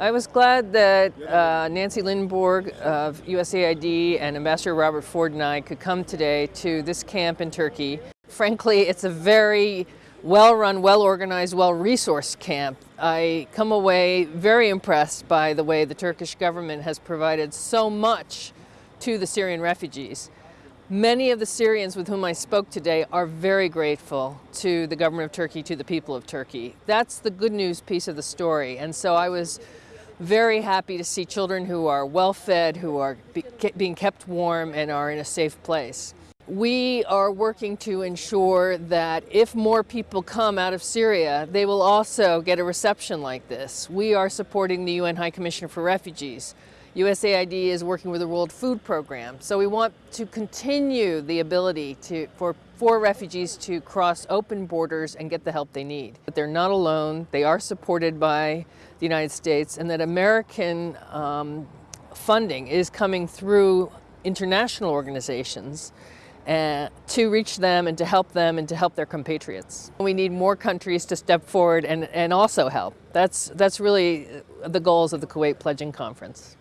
I was glad that uh, Nancy Lindborg of USAID and Ambassador Robert Ford and I could come today to this camp in Turkey. Frankly, it's a very well-run, well-organized, well-resourced camp. I come away very impressed by the way the Turkish government has provided so much to the Syrian refugees. Many of the Syrians with whom I spoke today are very grateful to the government of Turkey, to the people of Turkey. That's the good news piece of the story. And so I was very happy to see children who are well fed, who are be being kept warm and are in a safe place. We are working to ensure that if more people come out of Syria, they will also get a reception like this. We are supporting the UN High Commissioner for Refugees. USAID is working with the World Food Program. So we want to continue the ability to, for, for refugees to cross open borders and get the help they need. But they're not alone. They are supported by the United States and that American um, funding is coming through international organizations uh, to reach them and to help them and to help their compatriots. We need more countries to step forward and, and also help. That's, that's really the goals of the Kuwait Pledging Conference.